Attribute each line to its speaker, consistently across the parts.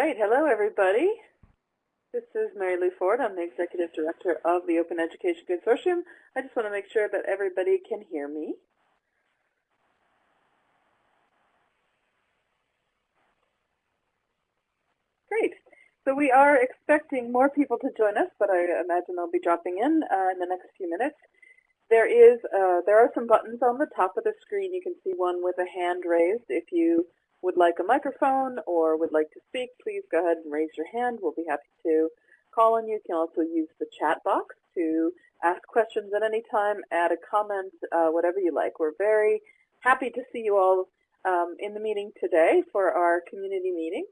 Speaker 1: right, hello everybody. This is Mary Lou Ford. I'm the Executive Director of the Open Education Consortium. I just want to make sure that everybody can hear me. Great. So we are expecting more people to join us, but I imagine they'll be dropping in uh, in the next few minutes. There is, uh, there are some buttons on the top of the screen. You can see one with a hand raised. If you would like a microphone or would like to speak, please go ahead and raise your hand. We'll be happy to call on you. You can also use the chat box to ask questions at any time, add a comment, uh, whatever you like. We're very happy to see you all um, in the meeting today for our community meeting.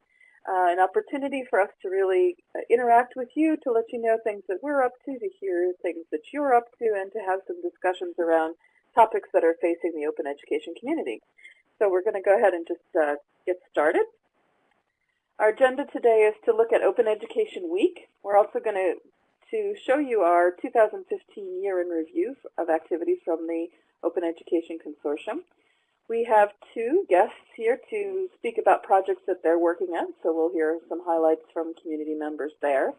Speaker 1: Uh, an opportunity for us to really uh, interact with you, to let you know things that we're up to, to hear things that you're up to, and to have some discussions around topics that are facing the open education community. So we're going to go ahead and just uh, get started. Our agenda today is to look at Open Education Week. We're also going to, to show you our 2015 year in review of activities from the Open Education Consortium. We have two guests here to speak about projects that they're working on, so we'll hear some highlights from community members there.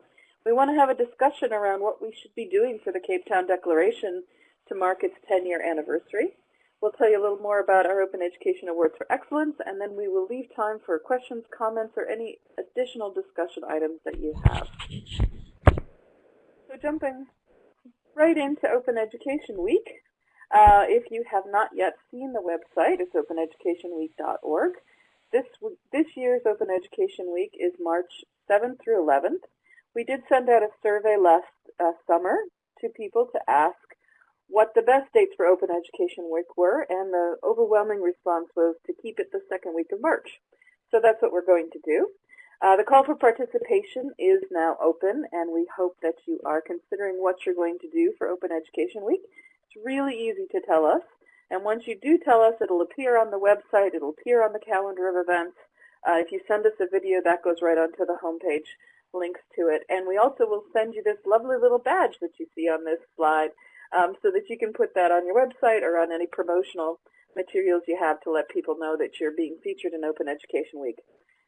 Speaker 1: We want to have a discussion around what we should be doing for the Cape Town Declaration to mark its 10-year anniversary. We'll tell you a little more about our Open Education Awards for Excellence, and then we will leave time for questions, comments, or any additional discussion items that you have. So jumping right into Open Education Week, uh, if you have not yet seen the website, it's openeducationweek.org. This, this year's Open Education Week is March 7th through 11th. We did send out a survey last uh, summer to people to ask what the best dates for Open Education Week were, and the overwhelming response was to keep it the second week of March. So that's what we're going to do. Uh, the call for participation is now open, and we hope that you are considering what you're going to do for Open Education Week. It's really easy to tell us, and once you do tell us, it'll appear on the website, it'll appear on the calendar of events. Uh, if you send us a video, that goes right onto the homepage, links to it. And we also will send you this lovely little badge that you see on this slide um, so that you can put that on your website or on any promotional materials you have to let people know that you're being featured in Open Education Week.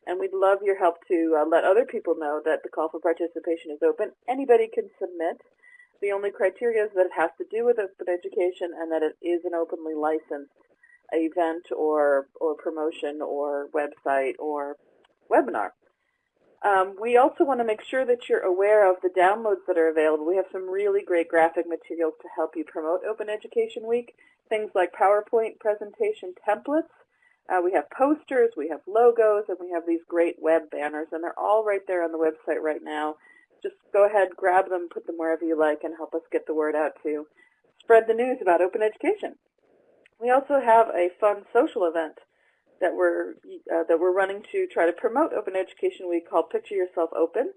Speaker 1: And we'd love your help to uh, let other people know that the call for participation is open. Anybody can submit. The only criteria is that it has to do with open education and that it is an openly licensed event or, or promotion or website or webinar. Um, we also want to make sure that you're aware of the downloads that are available. We have some really great graphic materials to help you promote Open Education Week, things like PowerPoint presentation templates. Uh, we have posters, we have logos, and we have these great web banners, and they're all right there on the website right now. Just go ahead, grab them, put them wherever you like, and help us get the word out to spread the news about open education. We also have a fun social event that we're uh, that we're running to try to promote Open Education Week called Picture Yourself Open.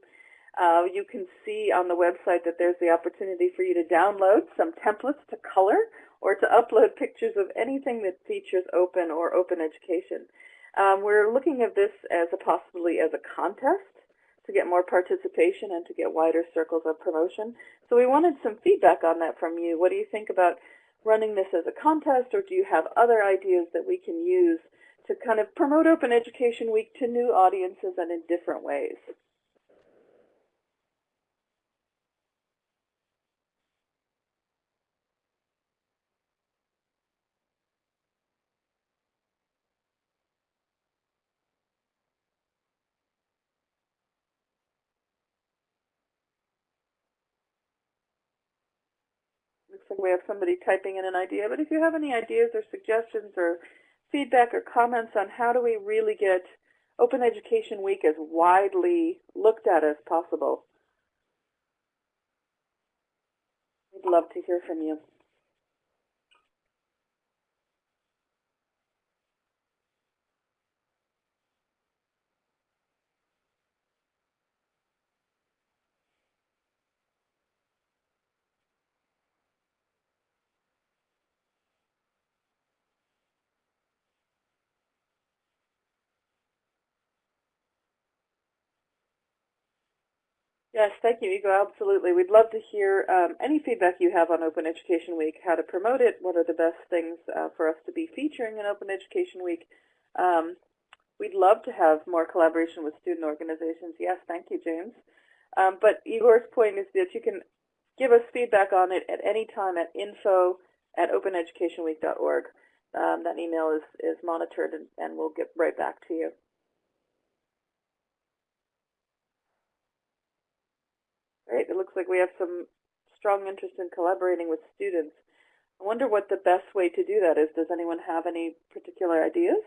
Speaker 1: Uh, you can see on the website that there's the opportunity for you to download some templates to color or to upload pictures of anything that features open or open education. Um, we're looking at this as a possibly as a contest to get more participation and to get wider circles of promotion. So we wanted some feedback on that from you. What do you think about running this as a contest or do you have other ideas that we can use to kind of promote Open Education Week to new audiences and in different ways. Looks like we have somebody typing in an idea, but if you have any ideas or suggestions or feedback or comments on how do we really get Open Education Week as widely looked at as possible. We'd love to hear from you. Yes, thank you, Igor. Absolutely. We'd love to hear um, any feedback you have on Open Education Week, how to promote it, what are the best things uh, for us to be featuring in Open Education Week. Um, We'd love to have more collaboration with student organizations. Yes, thank you, James. Um, but Igor's point is that you can give us feedback on it at any time at info at openeducationweek.org. Um, that email is, is monitored and, and we'll get right back to you. Great. It looks like we have some strong interest in collaborating with students. I wonder what the best way to do that is. Does anyone have any particular ideas?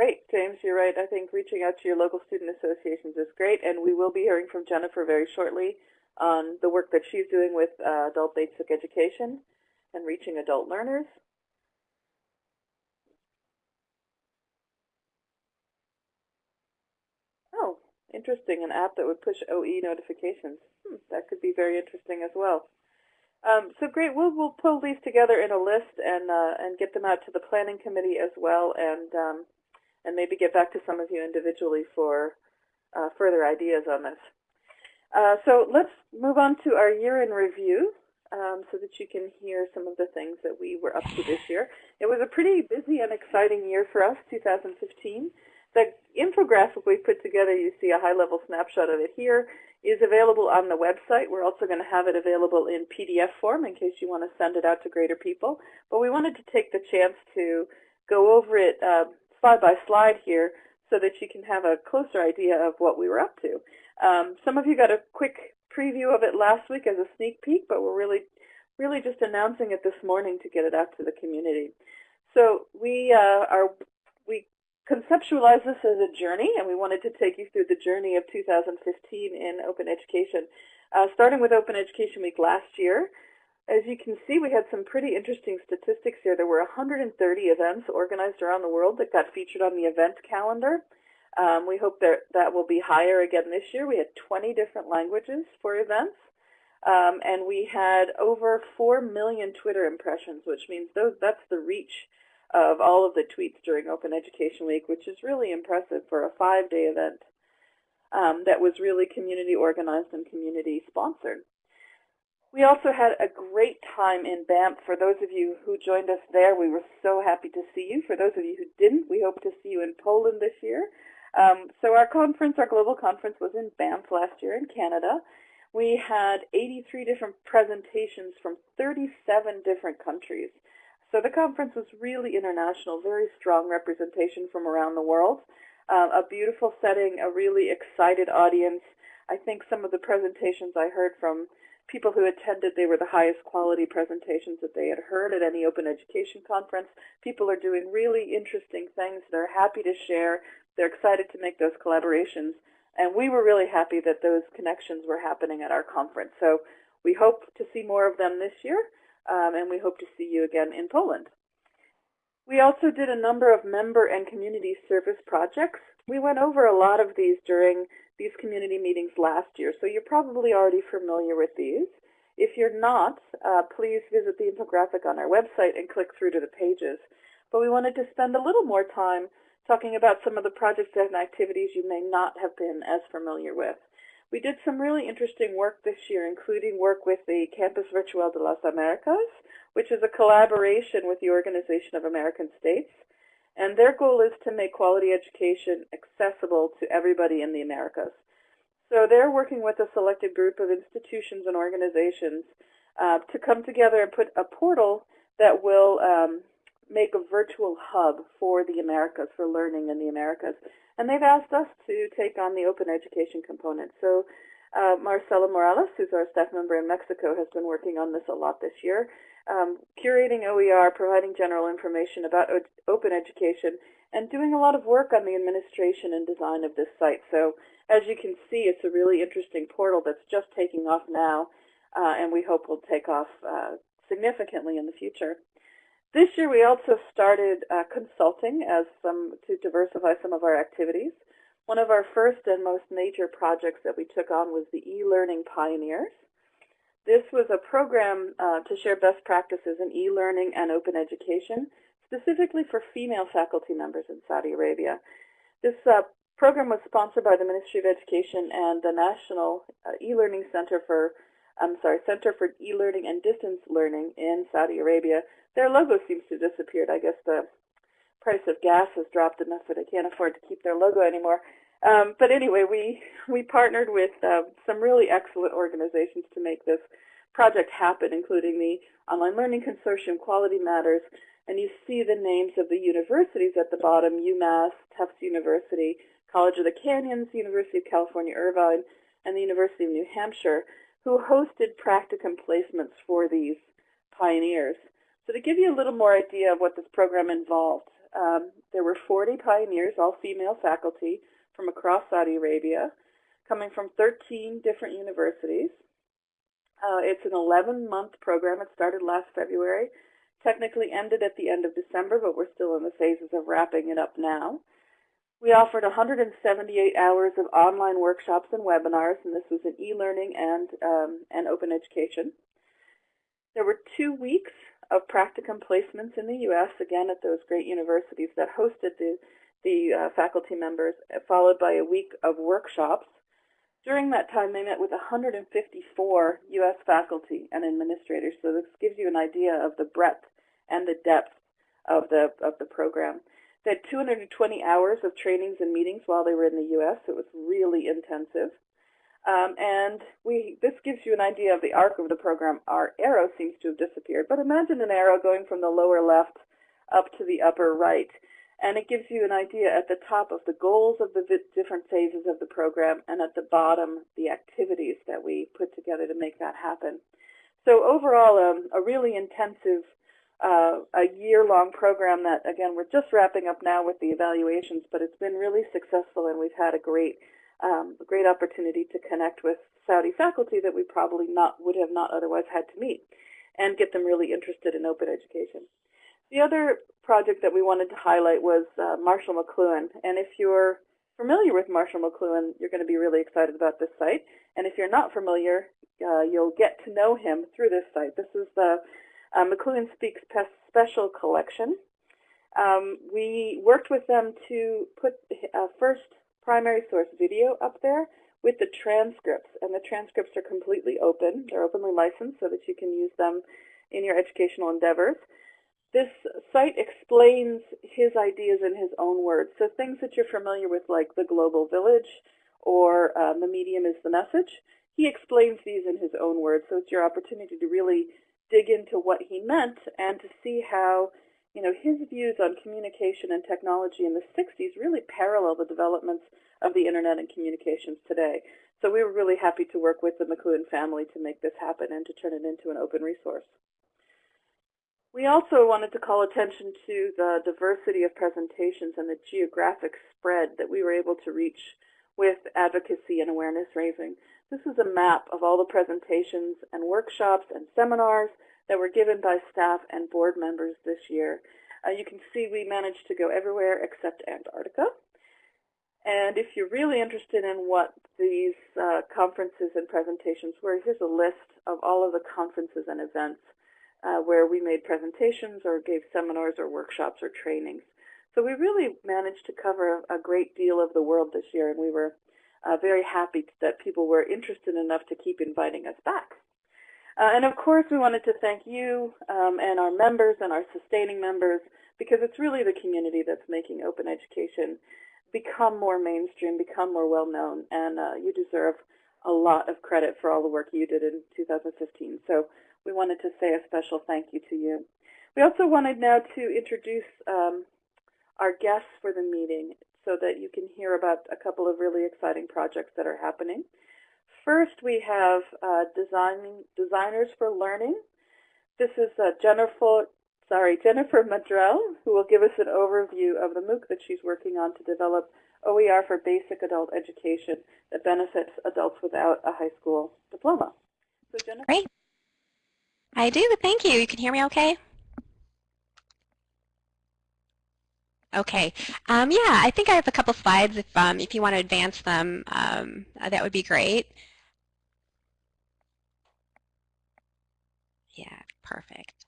Speaker 1: Great, James, you're right. I think reaching out to your local student associations is great, and we will be hearing from Jennifer very shortly on the work that she's doing with uh, adult basic education and reaching adult learners. Oh, interesting, an app that would push OE notifications. Hmm, that could be very interesting as well. Um, so great, we'll, we'll pull these together in a list and, uh, and get them out to the planning committee as well. And um, and maybe get back to some of you individually for uh, further ideas on this. Uh, so let's move on to our year in review um, so that you can hear some of the things that we were up to this year. It was a pretty busy and exciting year for us, 2015. The infographic we put together, you see a high-level snapshot of it here, is available on the website. We're also going to have it available in PDF form in case you want to send it out to greater people. But we wanted to take the chance to go over it uh, slide by slide here so that you can have a closer idea of what we were up to. Um, some of you got a quick preview of it last week as a sneak peek, but we're really, really just announcing it this morning to get it out to the community. So we uh, are we conceptualize this as a journey, and we wanted to take you through the journey of 2015 in open education, uh, starting with Open Education Week last year. As you can see, we had some pretty interesting statistics here. There were 130 events organized around the world that got featured on the event calendar. Um, we hope that that will be higher again this year. We had 20 different languages for events. Um, and we had over 4 million Twitter impressions, which means those, that's the reach of all of the tweets during Open Education Week, which is really impressive for a five-day event um, that was really community organized and community sponsored. We also had a great time in Banff. For those of you who joined us there, we were so happy to see you. For those of you who didn't, we hope to see you in Poland this year. Um, so our conference, our global conference, was in Banff last year in Canada. We had 83 different presentations from 37 different countries. So the conference was really international, very strong representation from around the world. Um, a beautiful setting, a really excited audience. I think some of the presentations I heard from people who attended, they were the highest quality presentations that they had heard at any open education conference. People are doing really interesting things. They're happy to share. They're excited to make those collaborations. And we were really happy that those connections were happening at our conference. So we hope to see more of them this year, um, and we hope to see you again in Poland. We also did a number of member and community service projects. We went over a lot of these during these community meetings last year, so you're probably already familiar with these. If you're not, uh, please visit the infographic on our website and click through to the pages. But we wanted to spend a little more time talking about some of the projects and activities you may not have been as familiar with. We did some really interesting work this year, including work with the Campus Virtual de las Americas, which is a collaboration with the Organization of American States. And their goal is to make quality education accessible to everybody in the Americas. So they're working with a selected group of institutions and organizations uh, to come together and put a portal that will um, make a virtual hub for the Americas, for learning in the Americas. And they've asked us to take on the open education component. So uh, Marcela Morales, who's our staff member in Mexico, has been working on this a lot this year um, curating OER, providing general information about open education, and doing a lot of work on the administration and design of this site. So as you can see, it's a really interesting portal that's just taking off now, uh, and we hope will take off uh, significantly in the future. This year we also started uh, consulting as some to diversify some of our activities. One of our first and most major projects that we took on was the e-learning pioneers. This was a program uh, to share best practices in e-learning and open education, specifically for female faculty members in Saudi Arabia. This uh, program was sponsored by the Ministry of Education and the National uh, E-Learning Center for I'm sorry, Center for E-Learning and Distance Learning in Saudi Arabia. Their logo seems to have disappeared. I guess the price of gas has dropped enough that they can't afford to keep their logo anymore. Um, but anyway, we, we partnered with uh, some really excellent organizations to make this project happen, including the Online Learning Consortium, Quality Matters, and you see the names of the universities at the bottom, UMass, Tufts University, College of the Canyons, University of California, Irvine, and the University of New Hampshire, who hosted practicum placements for these pioneers. So to give you a little more idea of what this program involved, um, there were 40 pioneers, all female faculty, from across Saudi Arabia, coming from 13 different universities. Uh, it's an 11-month program. It started last February, technically ended at the end of December, but we're still in the phases of wrapping it up now. We offered 178 hours of online workshops and webinars, and this was in e-learning and, um, and open education. There were two weeks of practicum placements in the U.S., again at those great universities that hosted the the uh, faculty members, followed by a week of workshops. During that time, they met with 154 U.S. faculty and administrators, so this gives you an idea of the breadth and the depth of the, of the program. They had 220 hours of trainings and meetings while they were in the U.S. It was really intensive. Um, and we, this gives you an idea of the arc of the program. Our arrow seems to have disappeared, but imagine an arrow going from the lower left up to the upper right and it gives you an idea at the top of the goals of the different phases of the program and at the bottom the activities that we put together to make that happen. So overall, um, a really intensive uh, a year-long program that, again, we're just wrapping up now with the evaluations, but it's been really successful and we've had a great, um, a great opportunity to connect with Saudi faculty that we probably not would have not otherwise had to meet and get them really interested in open education. The other project that we wanted to highlight was uh, Marshall McLuhan. And if you're familiar with Marshall McLuhan, you're going to be really excited about this site. And if you're not familiar, uh, you'll get to know him through this site. This is the uh, McLuhan Speaks Special Collection. Um, we worked with them to put a first primary source video up there with the transcripts. And the transcripts are completely open. They're openly licensed so that you can use them in your educational endeavors. This site explains his ideas in his own words. So things that you're familiar with like the global village or um, the medium is the message, he explains these in his own words. So it's your opportunity to really dig into what he meant and to see how you know, his views on communication and technology in the 60s really parallel the developments of the internet and communications today. So we were really happy to work with the McLuhan family to make this happen and to turn it into an open resource. We also wanted to call attention to the diversity of presentations and the geographic spread that we were able to reach with advocacy and awareness raising. This is a map of all the presentations and workshops and seminars that were given by staff and board members this year. Uh, you can see we managed to go everywhere except Antarctica. And if you're really interested in what these uh, conferences and presentations were, here's a list of all of the conferences and events uh, where we made presentations or gave seminars or workshops or trainings. So we really managed to cover a great deal of the world this year, and we were uh, very happy that people were interested enough to keep inviting us back. Uh, and of course, we wanted to thank you um, and our members and our sustaining members because it's really the community that's making open education become more mainstream, become more well-known, and uh, you deserve a lot of credit for all the work you did in 2015. So we wanted to say a special thank you to you. We also wanted now to introduce um, our guests for the meeting so that you can hear about a couple of really exciting projects that are happening. First, we have uh, designing, Designers for Learning. This is uh, Jennifer, sorry, Jennifer Maddrell, who will give us an overview of the MOOC that she's working on to develop OER for basic adult education that benefits adults without a high school diploma.
Speaker 2: So Jennifer. Great. I do, thank you. You can hear me okay? Okay. Um, yeah, I think I have a couple slides. If, um, if you want to advance them, um, uh, that would be great. Yeah, perfect.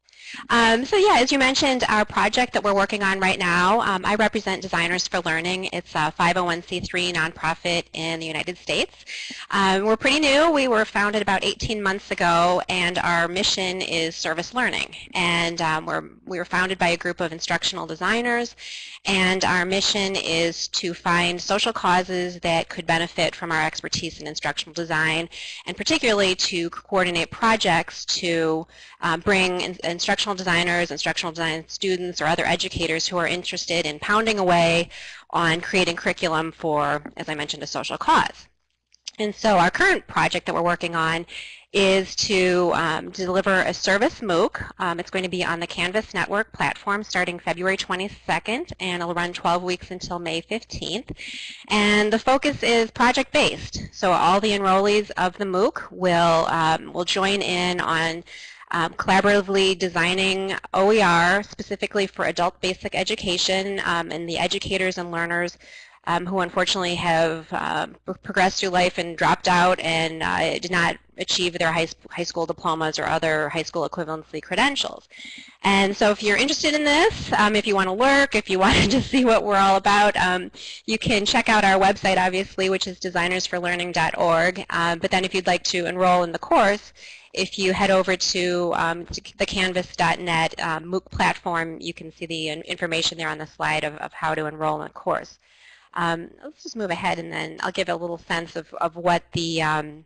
Speaker 2: Um, so yeah, as you mentioned, our project that we're working on right now, um, I represent Designers for Learning. It's a 501c3 nonprofit in the United States. Um, we're pretty new. We were founded about 18 months ago, and our mission is service learning. And um, we're, we were founded by a group of instructional designers, and our mission is to find social causes that could benefit from our expertise in instructional design, and particularly to coordinate projects to uh, bring in, instructional designers, instructional design students, or other educators who are interested in pounding away on creating curriculum for, as I mentioned, a social cause. And so our current project that we're working on is to um, deliver a service MOOC. Um, it's going to be on the Canvas Network platform starting February 22nd, and it'll run 12 weeks until May 15th. And the focus is project-based. So all the enrollees of the MOOC will, um, will join in on um, collaboratively designing OER specifically for adult basic education um, and the educators and learners um, who unfortunately have uh, progressed through life and dropped out and uh, did not achieve their high, high school diplomas or other high school equivalency credentials. And so if you're interested in this, um, if you want to lurk, if you want to just see what we're all about, um, you can check out our website, obviously, which is designersforlearning.org. Um, but then if you'd like to enroll in the course, if you head over to, um, the canvas.net um, MOOC platform, you can see the information there on the slide of, of how to enroll in a course. Um, let's just move ahead and then I'll give a little sense of, of what the, um,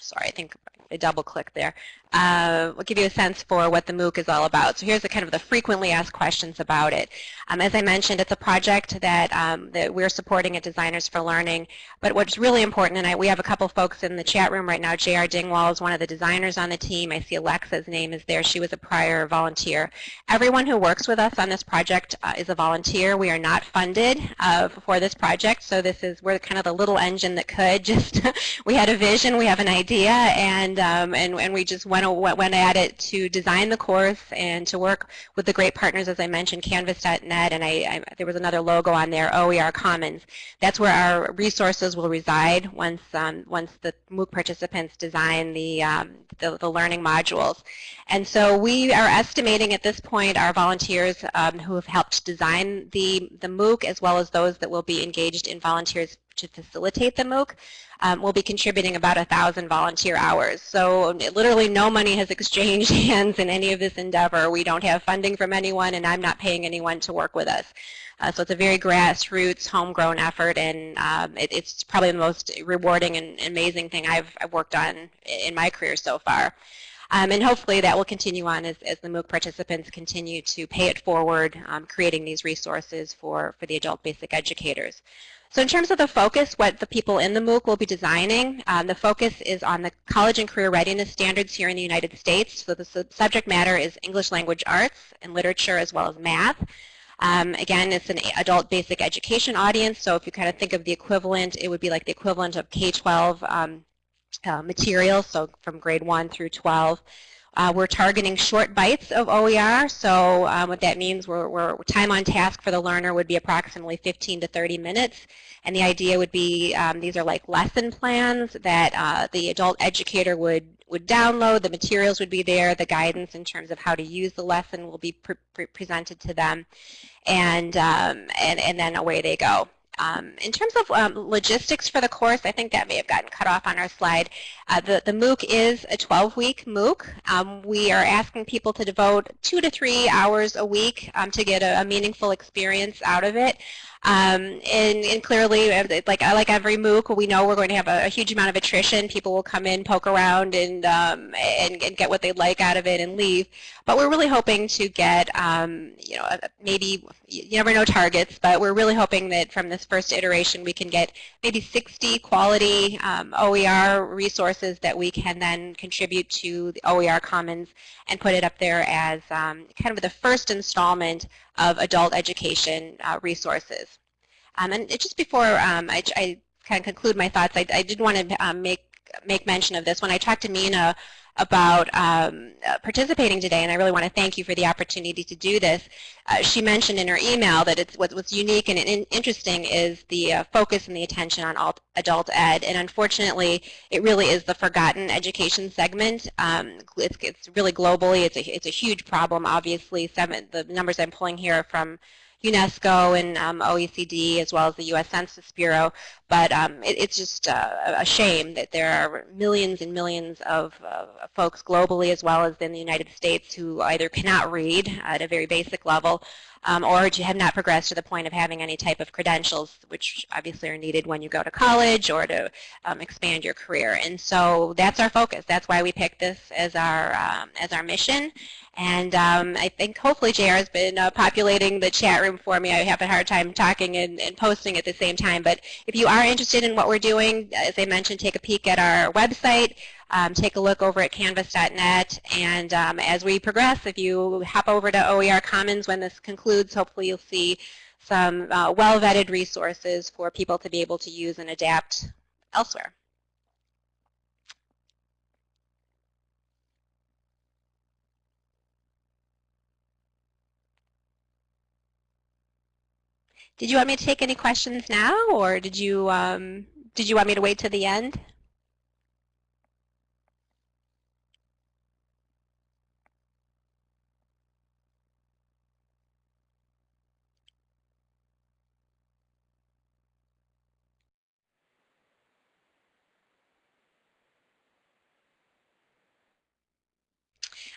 Speaker 2: sorry, I think I double click there uh, will give you a sense for what the MOOC is all about. So here's the kind of the frequently asked questions about it. Um, as I mentioned, it's a project that, um, that we're supporting at Designers for Learning. But what's really important, and I, we have a couple folks in the chat room right now. J.R. Dingwall is one of the designers on the team. I see Alexa's name is there. She was a prior volunteer. Everyone who works with us on this project uh, is a volunteer. We are not funded uh, for this project, so this is we're kind of the little engine that could. Just we had a vision, we have an idea, and um, and and we just went went, went at it to design the course and to work with the great partners, as I mentioned, Canvas.net, and I, I, there was another logo on there, OER Commons. That's where our resources will reside once um, once the MOOC participants design the, um, the, the learning modules. And so we are estimating at this point our volunteers um, who have helped design the the MOOC, as well as those that will be engaged in volunteers to facilitate the MOOC um, will be contributing about a thousand volunteer hours. So literally no money has exchanged hands in any of this endeavor. We don't have funding from anyone and I'm not paying anyone to work with us. Uh, so it's a very grassroots, homegrown effort, and um, it, it's probably the most rewarding and amazing thing I've, I've worked on in my career so far. Um, and hopefully that will continue on as, as the MOOC participants continue to pay it forward, um, creating these resources for, for the adult basic educators. So in terms of the focus, what the people in the MOOC will be designing, um, the focus is on the college and career readiness standards here in the United States. So the subject matter is English language arts and literature as well as math. Um, again, it's an adult basic education audience, so if you kind of think of the equivalent, it would be like the equivalent of K-12 um, uh, material, so from grade 1 through 12. Uh, we're targeting short bites of OER, so um, what that means, we're, we're, time on task for the learner would be approximately 15 to 30 minutes, and the idea would be um, these are like lesson plans that uh, the adult educator would would download, the materials would be there, the guidance in terms of how to use the lesson will be pre pre presented to them, and, um, and, and then away they go. Um, in terms of um, logistics for the course, I think that may have gotten cut off on our slide. Uh, the, the MOOC is a 12-week MOOC. Um, we are asking people to devote two to three hours a week um, to get a, a, meaningful experience out of it. Um, and, and, clearly, uh, like like every MOOC, we know we're going to have a, a huge amount of attrition. People will come in, poke around, and, um, and, and get what they'd like out of it and leave. But we're really hoping to get, you know, maybe you never know targets, but we're really hoping that from this first iteration we can get maybe 60 quality um, OER resources that we can then contribute to the OER Commons and put it up there as um, kind of the first installment of adult education uh, resources. Um, and just before um, I, I, kind of conclude my thoughts, I, I did want to um, make make mention of this. When I talked to Mina about um, uh, participating today, and I really want to thank you for the opportunity to do this. Uh, she mentioned in her email that it's what, what's unique and in, interesting is the uh, focus and the attention on alt, adult ed, and unfortunately, it really is the forgotten education segment. Um, it's, it's really globally, it's a, it's a huge problem, obviously. Seven, the numbers I'm pulling here are from UNESCO and um, OECD as well as the U.S. Census Bureau. But um, it, it's just uh, a shame that there are millions and millions of uh, folks globally as well as in the United States who either cannot read at a very basic level um, or have not progressed to the point of having any type of credentials, which obviously are needed when you go to college or to um, expand your career. And so that's our focus. That's why we picked this as our um, as our mission. And um, I think hopefully JR has been uh, populating the chat room for me. I have a hard time talking and, and, posting at the same time. But if you are interested in what we're doing, as I mentioned, take a peek at our website. Um, take a look over at canvas.net. And um, as we progress, if you hop over to OER Commons when this concludes, hopefully you'll see some uh, well-vetted resources for people to be able to use and adapt elsewhere. Did you want me to take any questions now, or did you um, did you want me to wait to the end?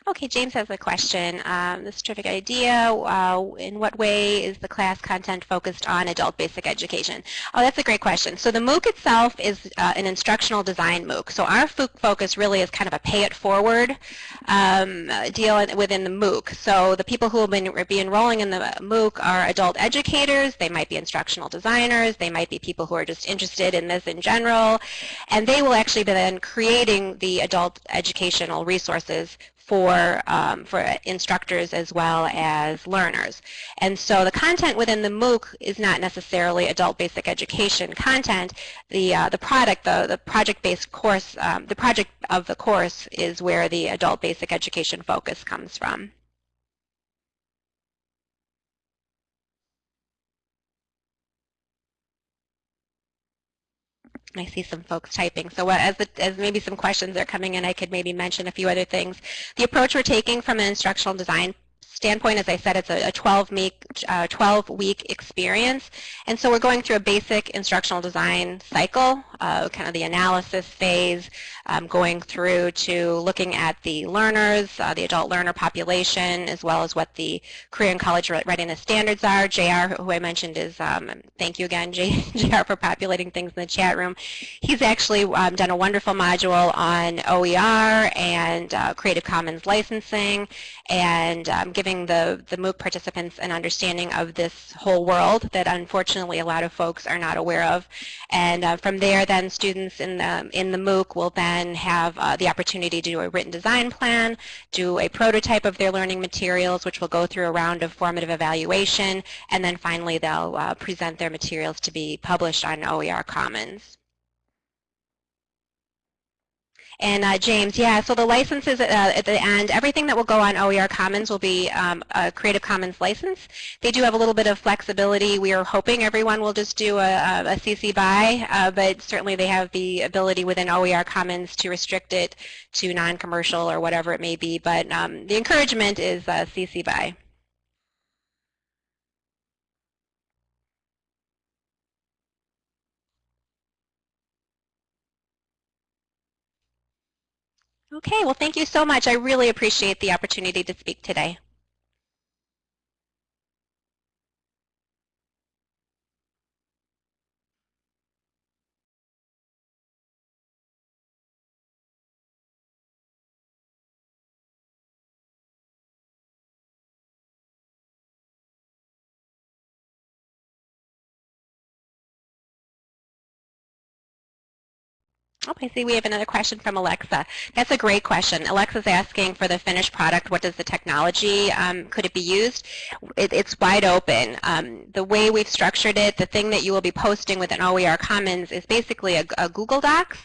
Speaker 2: Okay, James has a question. Um, this terrific idea. Uh, in what way is the class content focused on adult basic education? Oh, that's a great question. So the MOOC itself is uh, an instructional design MOOC. So our focus really is kind of a pay-it-forward um, deal within the MOOC. So the people who will be enrolling in the MOOC are adult educators. They might be instructional designers. They might be people who are just interested in this in general. And they will actually be then creating the adult educational resources for, um, for instructors as well as learners. And so the content within the MOOC is not necessarily adult basic education content. The, uh, the product, the, the project-based course, um, the project of the course is where the adult basic education focus comes from. I see some folks typing. So uh, as, the, as maybe some questions are coming in, I could maybe mention a few other things. The approach we're taking from an instructional design standpoint, as I said, it's a 12-week uh, 12 week experience. And so we're going through a basic instructional design cycle, uh, kind of the analysis phase, um, going through to looking at the learners, uh, the adult learner population, as well as what the career and college readiness standards are. JR, who I mentioned, is, um, thank you again, JR, for populating things in the chat room. He's actually um, done a wonderful module on OER and uh, Creative Commons licensing and um, giving the, the MOOC participants an understanding of this whole world that unfortunately a lot of folks are not aware of. And uh, from there then students in the, in the MOOC will then have uh, the opportunity to do a written design plan, do a prototype of their learning materials which will go through a round of formative evaluation, and then finally they'll uh, present their materials to be published on OER Commons. And uh, James, yeah, so the licenses uh, at the end, everything that will go on OER Commons will be um, a Creative Commons license. They do have a little bit of flexibility. We are hoping everyone will just do a, a CC BY, uh, but certainly they have the ability within OER Commons to restrict it to non-commercial or whatever it may be. But um, the encouragement is CC BY. Okay, well thank you so much. I really appreciate the opportunity to speak today. I see we have another question from Alexa. That's a great question. Alexa's asking for the finished product, what does the technology, um, could it be used? It, it's wide open. Um, the way we've structured it, the thing that you will be posting with an OER Commons is basically a, a Google Docs,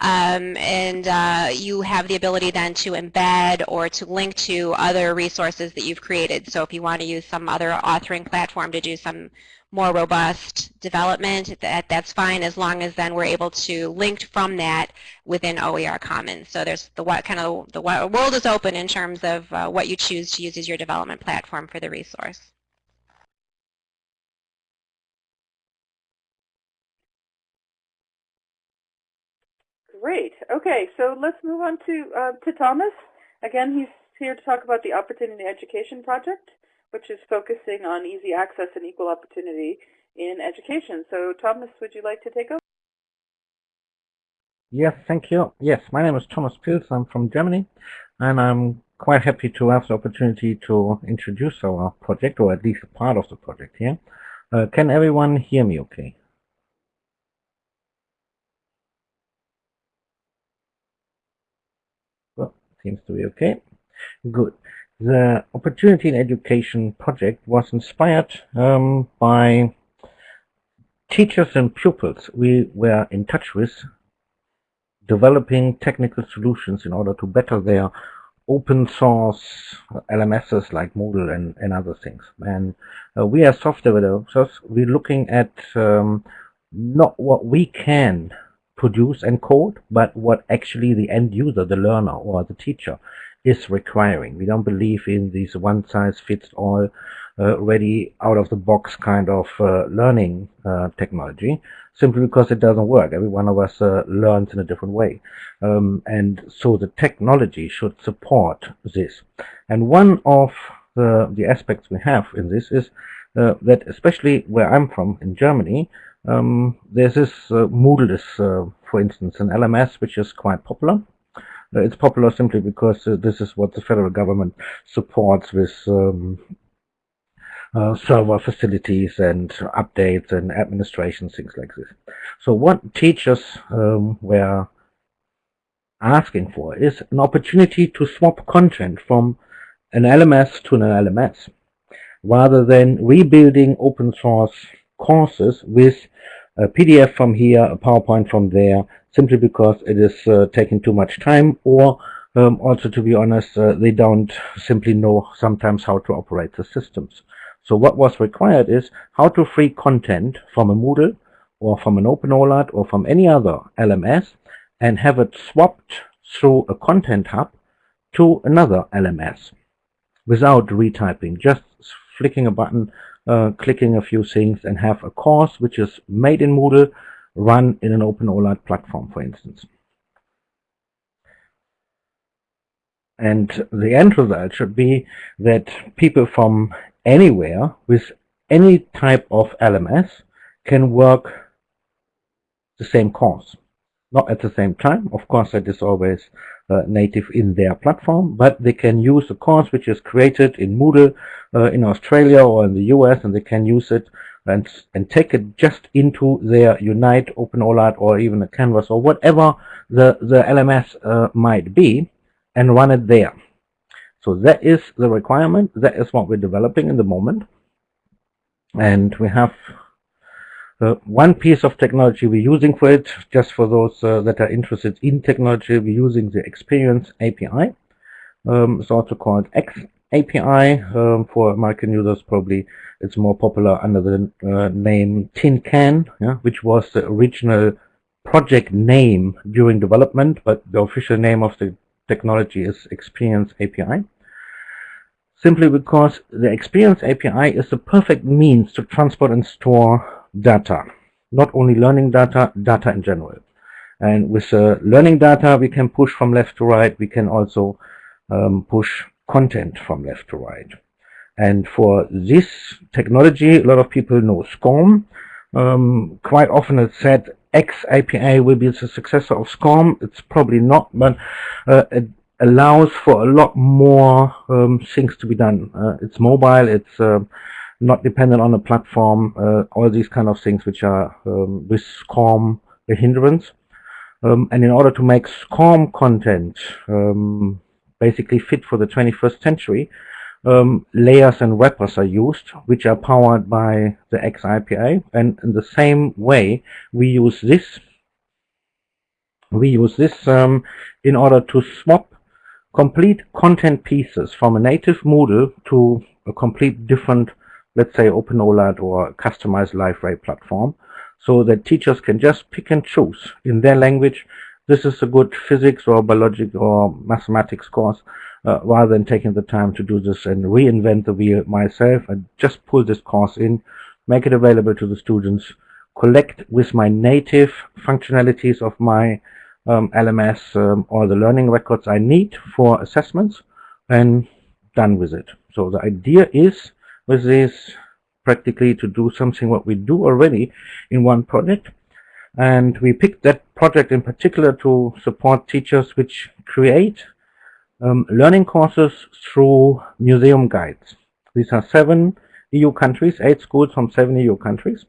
Speaker 2: um, and uh, you have the ability then to embed or to link to other resources that you've created. So if you want to use some other authoring platform to do some more robust development, that, that's fine as long as then we're able to link from that within OER Commons. So there's the what kind of the world is open in terms of uh, what you choose to use as your development platform for the resource.
Speaker 1: Great. Okay, so let's move on to uh, to Thomas. Again, he's here to talk about the Opportunity Education Project which is focusing on easy access and equal opportunity in education. So Thomas, would you like to take over?
Speaker 3: Yes, thank you. Yes, my name is Thomas Pils. I'm from Germany, and I'm quite happy to have the opportunity to introduce our project, or at least a part of the project here. Uh, can everyone hear me okay? Well, seems to be okay. Good. The Opportunity in Education project was inspired um, by teachers and pupils we were in touch with developing technical solutions in order to better their open source LMSs like Moodle and, and other things. And uh, we as software developers, we're looking at um, not what we can produce and code, but what actually the end user, the learner or the teacher is requiring. We don't believe in these one-size-fits-all, uh, ready out-of-the-box kind of uh, learning uh, technology, simply because it doesn't work. Every one of us uh, learns in a different way. Um, and so the technology should support this. And one of the, the aspects we have in this is uh, that especially where I'm from in Germany, um, there's this uh, Moodle is, for instance, an LMS which is quite popular it's popular simply because uh, this is what the federal government supports with um, uh, server facilities and updates and administration, things like this. So what teachers um, were asking for is an opportunity to swap content from an LMS to an LMS rather than rebuilding open source courses with a PDF from here, a PowerPoint from there, simply because it is uh, taking too much time or um, also to be honest uh, they don't simply know sometimes how to operate the systems. So what was required is how to free content from a Moodle or from an OpenOLAT or from any other LMS and have it swapped through a content hub to another LMS without retyping, just flicking a button, uh, clicking a few things and have a course which is made in Moodle run in an open OpenOLAT platform, for instance. And the end result should be that people from anywhere with any type of LMS can work the same course. Not at the same time, of course that is always uh, native in their platform, but they can use a course which is created in Moodle uh, in Australia or in the US and they can use it and, and take it just into their Unite, OpenOLAT, or even a Canvas, or whatever the, the LMS uh, might be, and run it there. So that is the requirement. That is what we're developing in the moment. And we have uh, one piece of technology we're using for it, just for those uh, that are interested in technology, we're using the Experience API. Um, it's also called X API um, for American users. Probably it's more popular under the uh, name Tin Can, yeah, which was the original project name during development, but the official name of the technology is Experience API. Simply because the Experience API is the perfect means to transport and store data. Not only learning data, data in general. And with uh, learning data, we can push from left to right. We can also um, push content from left to right. And for this technology, a lot of people know SCORM. Um, quite often it's said X API will be the successor of SCORM. It's probably not, but uh, it allows for a lot more um, things to be done. Uh, it's mobile, it's uh, not dependent on a platform, uh, all these kind of things which are um, with SCORM a hindrance. Um, and in order to make SCORM content um, basically fit for the 21st century, um, layers and wrappers are used, which are powered by the X API. And in the same way, we use this. We use this um, in order to swap complete content pieces from a native Moodle to a complete different, let's say, OpenOLAT or customized Liferay platform, so that teachers can just pick and choose in their language. This is a good physics or biology or mathematics course uh, rather than taking the time to do this and reinvent the wheel myself. I just pull this course in, make it available to the students, collect with my native functionalities of my um, LMS um, all the learning records I need for assessments and done with it. So the idea is with this practically to do something what we do already in one project and we picked that project in particular to support teachers which create um, learning courses through museum guides. These are seven EU countries, eight schools from seven EU countries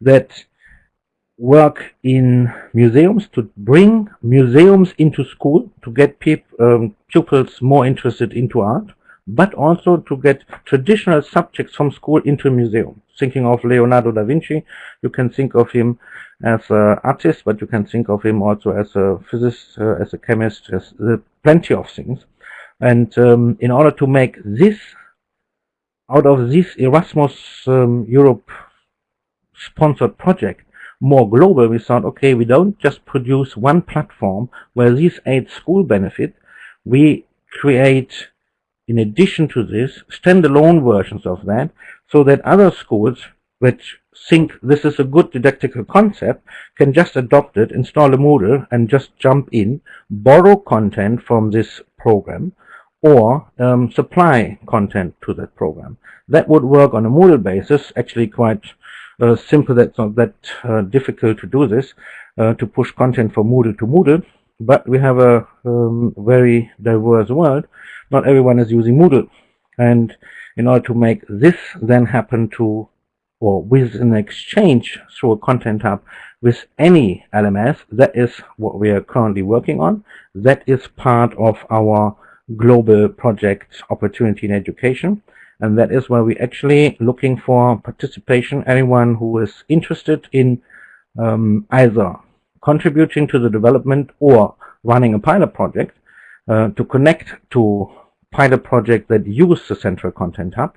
Speaker 3: that work in museums to bring museums into school to get um, pupils more interested into art, but also to get traditional subjects from school into a museum. Thinking of Leonardo da Vinci, you can think of him as an artist, but you can think of him also as a physicist, uh, as a chemist, as uh, plenty of things. And um, in order to make this, out of this Erasmus um, Europe sponsored project, more global, we thought, okay, we don't just produce one platform where these eight school benefit. We create, in addition to this, standalone versions of that so that other schools which think this is a good didactical concept can just adopt it, install a Moodle and just jump in, borrow content from this program or um, supply content to that program. That would work on a Moodle basis, actually quite uh, simple that's not that uh, difficult to do this, uh, to push content from Moodle to Moodle, but we have a um, very diverse world. Not everyone is using Moodle. And in order to make this then happen to or with an exchange through a content hub with any LMS, that is what we are currently working on. That is part of our global project opportunity in education and that is where we're actually looking for participation, anyone who is interested in um, either contributing to the development or running a pilot project uh, to connect to pilot project that use the central content hub.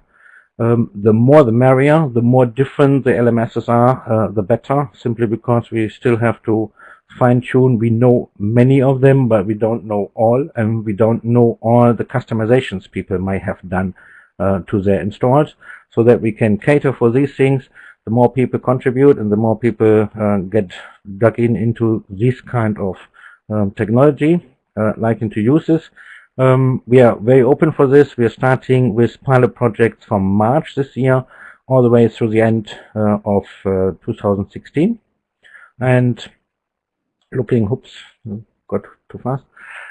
Speaker 3: Um, the more the merrier, the more different the LMSs are, uh, the better, simply because we still have to fine-tune. We know many of them, but we don't know all, and we don't know all the customizations people might have done uh, to their installs so that we can cater for these things. The more people contribute and the more people uh, get dug in into this kind of um, technology, uh, liking to use this. Um, we are very open for this. We are starting with pilot projects from March this year all the way through the end uh, of uh, 2016. And looking, oops, got too fast,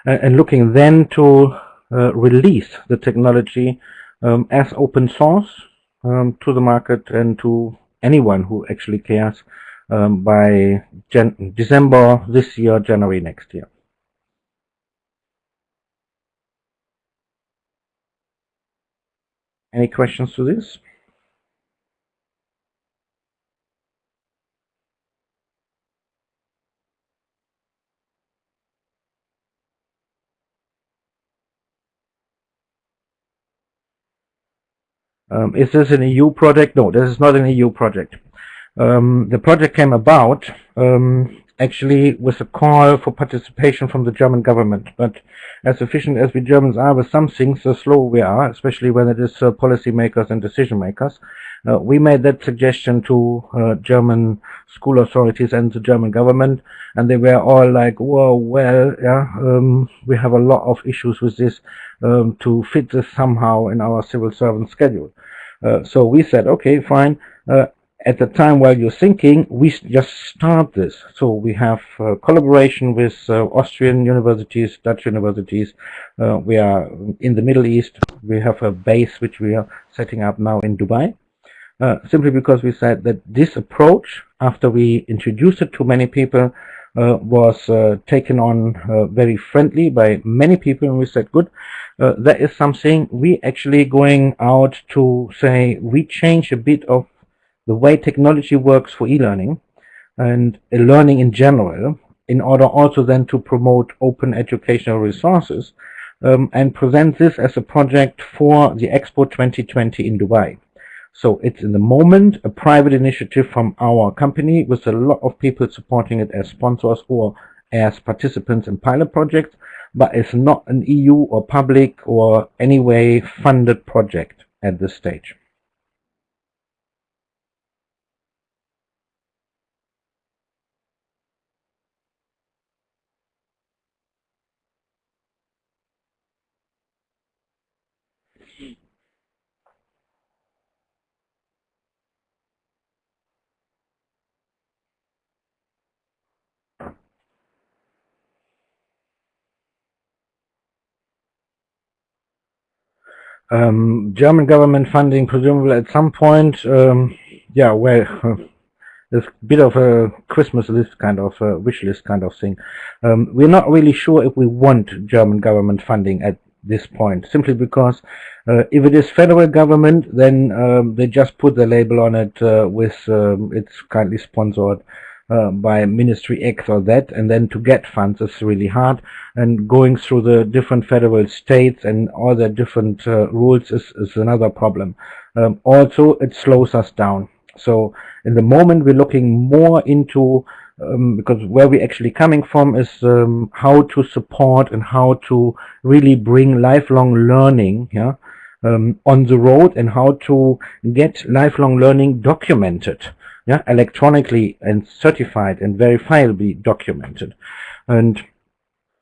Speaker 3: uh, and looking then to uh, release the technology um, as open source um, to the market and to anyone who actually cares um, by December this year, January next year. Any questions to this? Um, is this an EU project? No, this is not an EU project. Um, the project came about um, actually with a call for participation from the German government. But as efficient as we Germans are with some things, so slow we are, especially when it is uh, policymakers and decision makers. Uh, we made that suggestion to uh, German school authorities and the German government, and they were all like, "Whoa, well, yeah, um, we have a lot of issues with this um, to fit this somehow in our civil servant schedule." Uh, so we said, "Okay, fine." At the time while you're thinking, we just start this. So we have uh, collaboration with uh, Austrian universities, Dutch universities. Uh, we are in the Middle East. We have a base which we are setting up now in Dubai. Uh, simply because we said that this approach, after we introduced it to many people, uh, was uh, taken on very friendly by many people and we said good that is something we actually going out to say we change a bit of the way technology works for e-learning and learning in general in order also then to promote open educational resources um, and present this as a project for the Expo 2020 in Dubai. So it's in the moment a private initiative from our company with a lot of people supporting it as sponsors or as participants in pilot projects, but it's not an EU or public or any way funded project at this stage. Um, German government funding, presumably at some point. Um, yeah, well, it's a bit of a Christmas list kind of a wish list kind of thing. Um, we're not really sure if we want German government funding at this point, simply because uh, if it is federal government, then um, they just put the label on it uh, with um, it's kindly sponsored uh, by Ministry X or that, and then to get funds is really hard. And going through the different federal states and all the different uh, rules is, is another problem. Um, also, it slows us down. So in the moment, we're looking more into um, because where we're actually coming from is um, how to support and how to really bring lifelong learning yeah, um, on the road and how to get lifelong learning documented yeah, electronically and certified and verifiably documented. And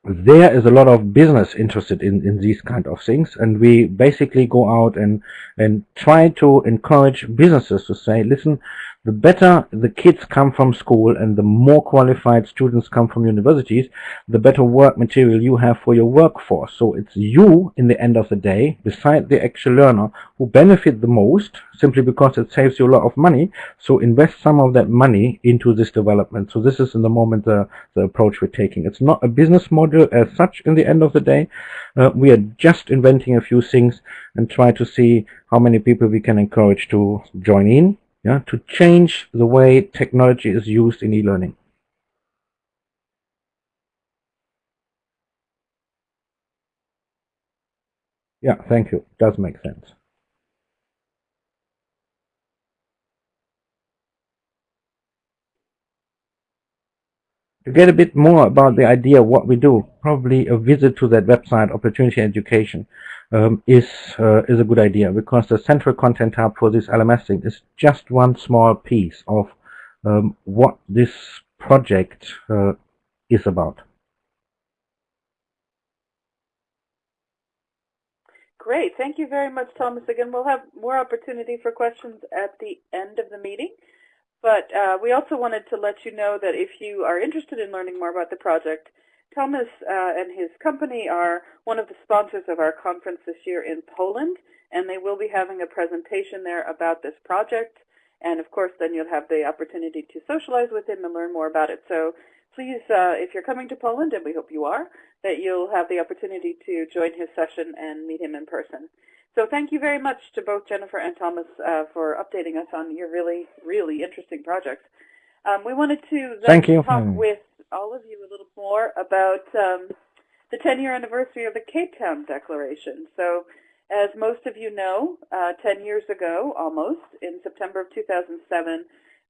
Speaker 3: there is a lot of business interested in, in these kind of things. And we basically go out and, and try to encourage businesses to say, listen, the better the kids come from school and the more qualified students come from universities, the better work material you have for your workforce. So it's you, in the end of the day, beside the actual learner, who benefit the most, simply because it saves you a lot of money. So invest some of that money into this development. So this is in the moment the, the approach we're taking. It's not a business model as such in the end of the day. Uh, we are just inventing a few things and try to see how many people we can encourage to join in yeah, to change the way technology is used in e-learning. Yeah, thank you. Does make sense. To get a bit more about the idea of what we do, probably a visit to that website, Opportunity Education um, is uh, is a good idea because the central content hub for this LMS thing is just one small piece of um, what this project uh, is about.
Speaker 1: Great. Thank you very much, Thomas. Again, we'll have more opportunity for questions at the end of the meeting. But uh, we also wanted to let you know that if you are interested in learning more about the project, Thomas uh, and his company are one of the sponsors of our conference this year in Poland, and they will be having a presentation there about this project. And of course, then you'll have the opportunity to socialize with him and learn more about it. So please, uh, if you're coming to Poland, and we hope you are, that you'll have the opportunity to join his session and meet him in person. So thank you very much to both Jennifer and Thomas uh, for updating us on your really, really interesting projects. Um, we wanted to
Speaker 3: Thank you.
Speaker 1: talk with all of you a little more about um, the 10-year anniversary of the Cape Town Declaration. So as most of you know, uh, 10 years ago, almost, in September of 2007,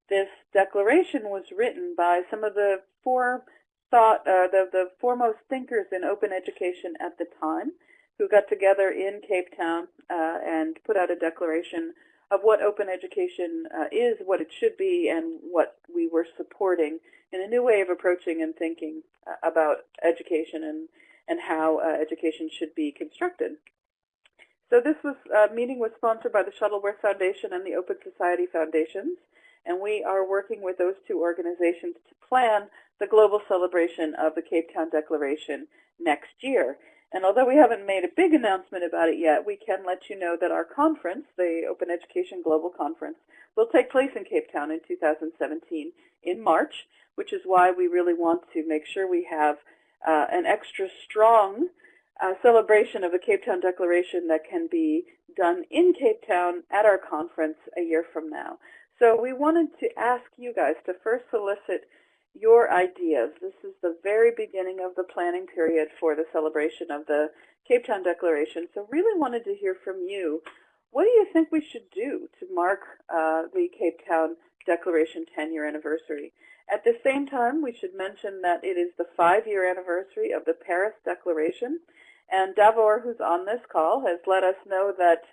Speaker 1: this declaration was written by some of the four thought, uh, the, the foremost thinkers in open education at the time, who got together in Cape Town uh, and put out a declaration of what open education uh, is, what it should be, and what we were supporting in a new way of approaching and thinking uh, about education and, and how uh, education should be constructed. So this was, uh, meeting was sponsored by the Shuttleworth Foundation and the Open Society Foundations, and we are working with those two organizations to plan the global celebration of the Cape Town Declaration next year. And although we haven't made a big announcement about it yet, we can let you know that our conference, the Open Education Global Conference, will take place in Cape Town in 2017 in March. which is why we really want to make sure we have uh, an extra strong uh, celebration of the Cape Town Declaration that can be done in Cape Town at our conference a year from now. So we wanted to ask you guys to first solicit your ideas. This is the very beginning of the planning period for the celebration of the Cape Town Declaration. So really wanted to hear from you. What do you think we should do to mark uh, the Cape Town Declaration 10-year anniversary? At the same time, we should mention that it is the five-year anniversary of the Paris Declaration. And Davor, who's on this call, has let us know that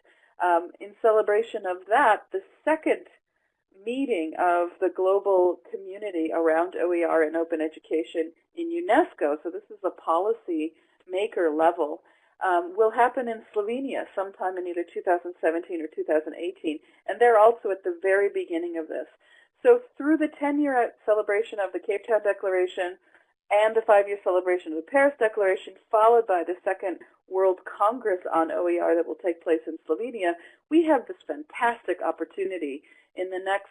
Speaker 1: um, in celebration of that, the second meeting of the global community around OER and open education in UNESCO, so this is a policy maker level, um, will happen in Slovenia sometime in either 2017 or 2018, and they're also at the very beginning of this. So through the 10-year celebration of the Cape Town Declaration and the five-year celebration of the Paris Declaration, followed by the second World Congress on OER that will take place in Slovenia, we have this fantastic opportunity in the next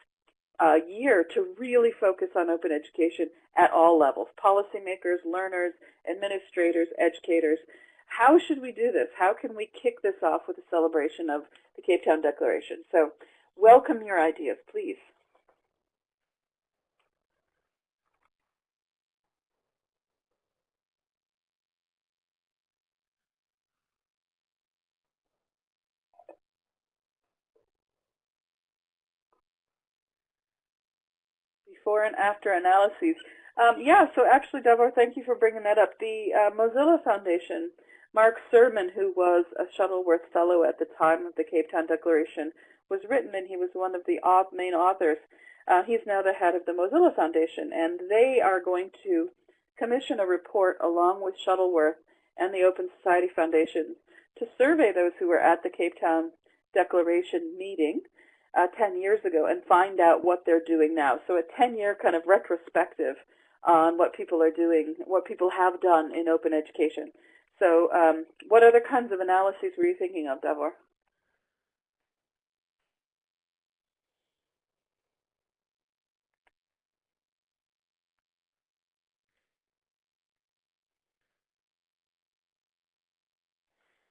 Speaker 1: uh, year to really focus on open education at all levels, policymakers, learners, administrators, educators. How should we do this? How can we kick this off with a celebration of the Cape Town Declaration? So welcome your ideas, please. Before and after analyses. Um, yeah, so actually, Davor, thank you for bringing that up. The uh, Mozilla Foundation, Mark Surman, who was a Shuttleworth Fellow at the time of the Cape Town Declaration, was written, and he was one of the main authors. Uh, he's now the head of the Mozilla Foundation, and they are going to commission a report along with Shuttleworth and the Open Society Foundation to survey those who were at the Cape Town Declaration meeting uh, 10 years ago and find out what they're doing now. So a 10-year kind of retrospective on what people are doing, what people have done in open education. So um, what other kinds of analyses were you thinking of, Davor?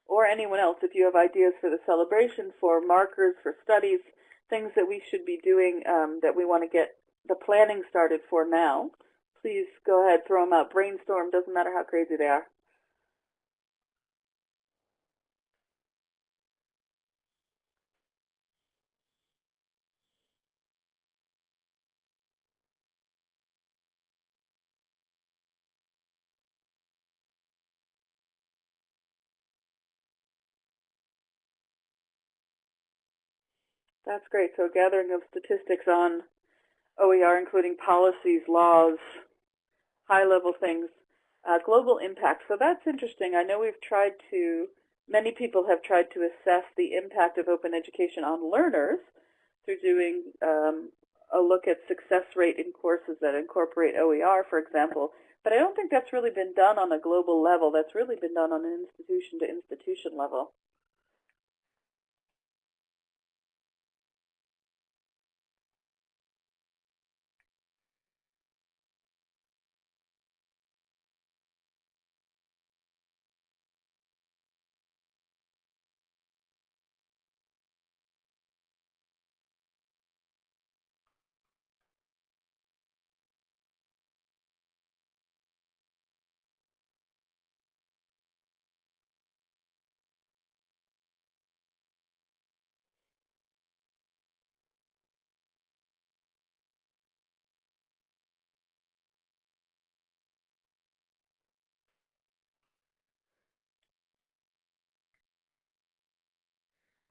Speaker 1: or anyone else, if you have ideas for the celebration, for markers, for studies, things that we should be doing um, that we want to get the planning started for now, please go ahead, throw them out. Brainstorm, doesn't matter how crazy they are. That's great. So gathering of statistics on OER, including policies, laws, high-level things, uh, global impact. So that's interesting. I know we've tried to, many people have tried to assess the impact of open education on learners through doing um, a look at success rate in courses that incorporate OER, for example. But I don't think that's really been done on a global level. That's really been done on an institution-to-institution -institution level.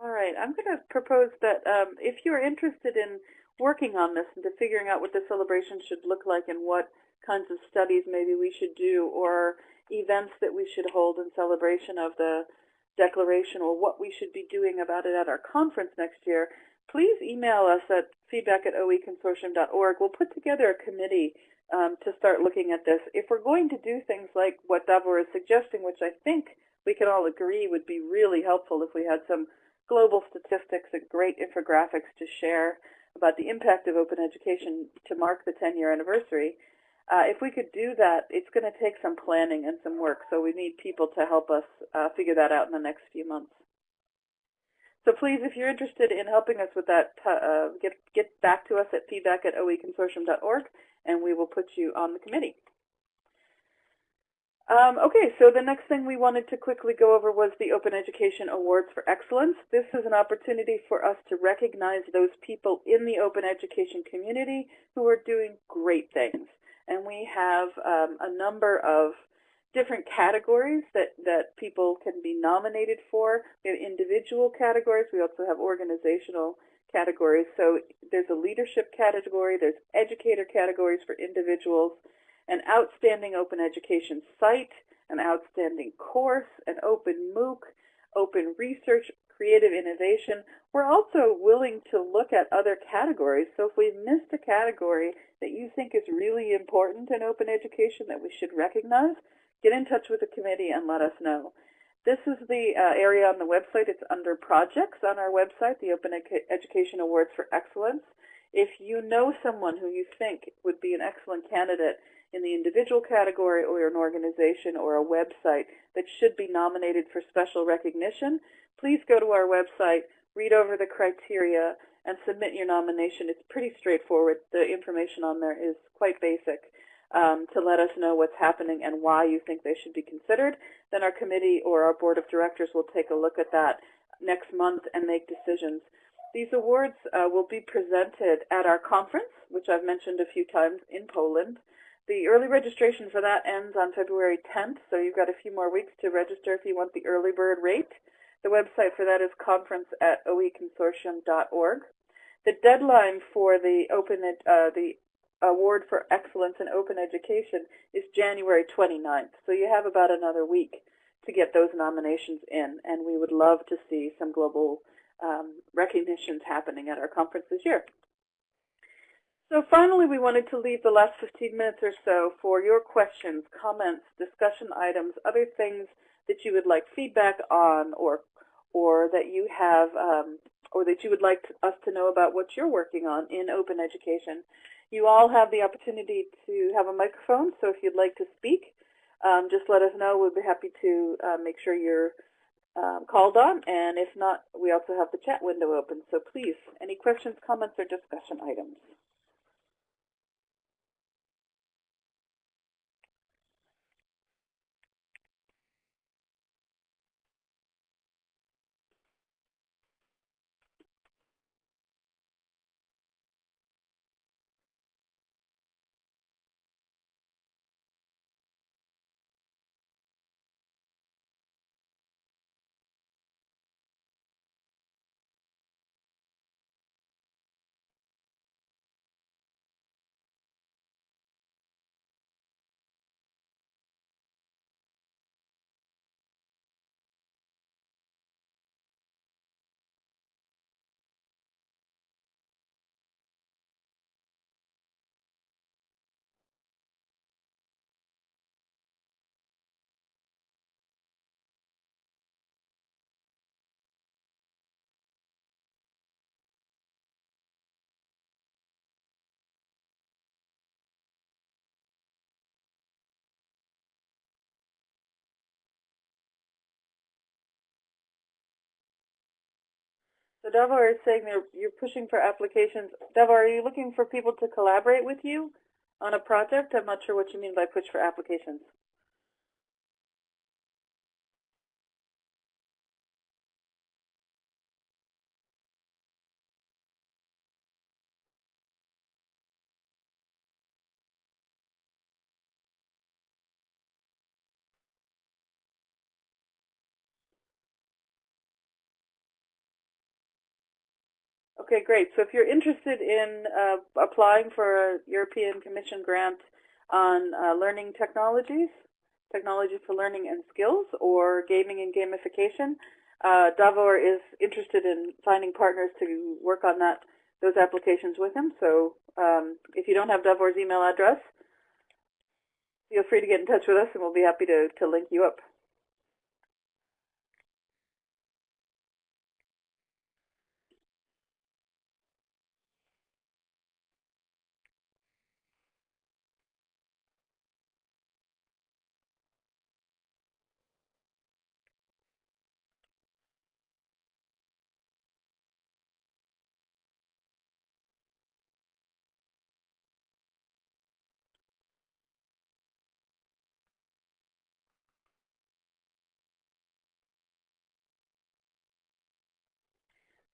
Speaker 1: All right, I'm going to propose that um, if you're interested in working on this and to figuring out what the celebration should look like and what kinds of studies maybe we should do or events that we should hold in celebration of the declaration or what we should be doing about it at our conference next year, please email us at feedback at oeconsortium.org. We'll put together a committee um, to start looking at this. If we're going to do things like what Davor is suggesting, which I think we can all agree would be really helpful if we had some global statistics and great infographics to share about the impact of open education to mark the 10-year anniversary. Uh, if we could do that, it's going to take some planning and some work, so we need people to help us uh, figure that out in the next few months. So please, if you're interested in helping us with that, uh, get, get back to us at feedback at oeconsortium.org, and we will put you on the committee. Um, okay, so the next thing we wanted to quickly go over was the Open Education Awards for Excellence. This is an opportunity for us to recognize those people in the open education community who are doing great things. And we have um, a number of different categories that, that people can be nominated for. We have individual categories. We also have organizational categories. So there's a leadership category. There's educator categories for individuals an outstanding open education site, an outstanding course, an open MOOC, open research, creative innovation. We're also willing to look at other categories. So if we've missed a category that you think is really important in open education that we should recognize, get in touch with the committee and let us know. This is the uh, area on the website. It's under projects on our website, the Open Education Awards for Excellence. If you know someone who you think would be an excellent candidate in the individual category or an organization or a website that should be nominated for special recognition, please go to our website, read over the criteria, and submit your nomination. It's pretty straightforward. The information on there is quite basic um, to let us know what's happening and why you think they should be considered. Then our committee or our board of directors will take a look at that next month and make decisions. These awards uh, will be presented at our conference, which I've mentioned a few times in Poland. The early registration for that ends on February 10th, so you've got a few more weeks to register if you want the early bird rate. The website for that is conference at oeconsortium.org. The deadline for the open uh, the award for excellence in open education is January 29th, so you have about another week to get those nominations in, and we would love to see some global um, recognitions happening at our conference this year. So finally, we wanted to leave the last 15 minutes or so for your questions, comments, discussion items, other things that you would like feedback on or or that you have um, or that you would like to, us to know about what you're working on in open education. You all have the opportunity to have a microphone, so if you'd like to speak, um, just let us know. We'll be happy to uh, make sure you're um, called on, and if not, we also have the chat window open. So please, any questions, comments, or discussion items? So Davor is saying you're, you're pushing for applications. Davor, are you looking for people to collaborate with you on a project? I'm not sure what you mean by push for applications. Okay, great. So if you're interested in uh, applying for a European Commission grant on uh, learning technologies, technology for learning and skills, or gaming and gamification, uh, Davor is interested in finding partners to work on that those applications with him. So um, if you don't have Davor's email address, feel free to get in touch with us, and we'll be happy to, to link you up.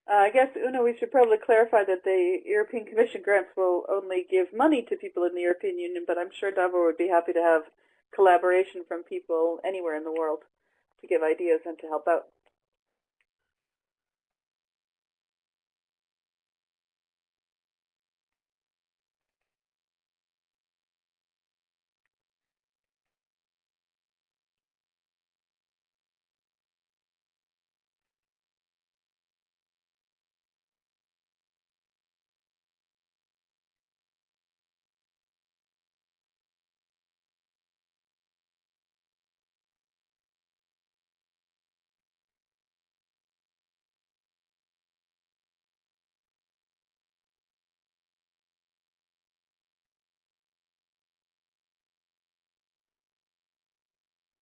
Speaker 1: Uh, I guess, Una, we should probably clarify that the European Commission grants will only give money to people in the European Union, but I'm sure Davor would be happy to have collaboration from people anywhere in the world to give ideas and to help out.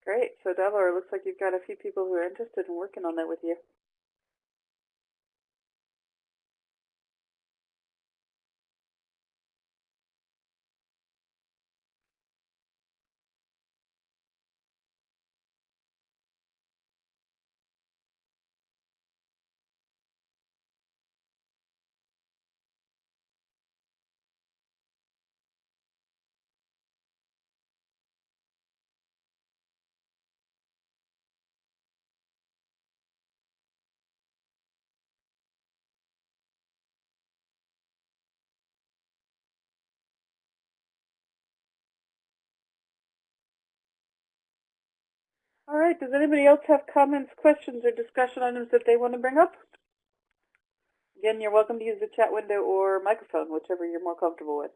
Speaker 1: Great. So it looks like you've got a few people who are interested in working on that with you. All right. Does anybody else have comments, questions, or discussion items that they want to bring up? Again, you're welcome to use the chat window or microphone, whichever you're more comfortable with.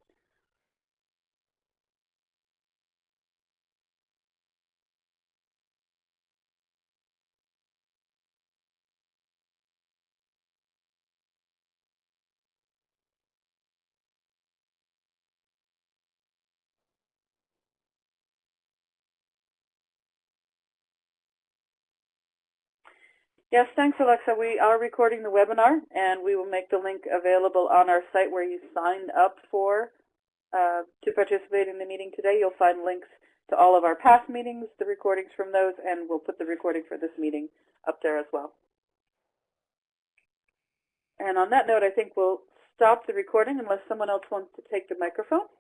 Speaker 1: Yes, thanks, Alexa. We are recording the webinar, and we will make the link available on our site where you signed up for uh, to participate in the meeting today. You'll find links to all of our past meetings, the recordings from those, and we'll put the recording for this meeting up there as well. And on that note, I think we'll stop the recording unless someone else wants to take the microphone.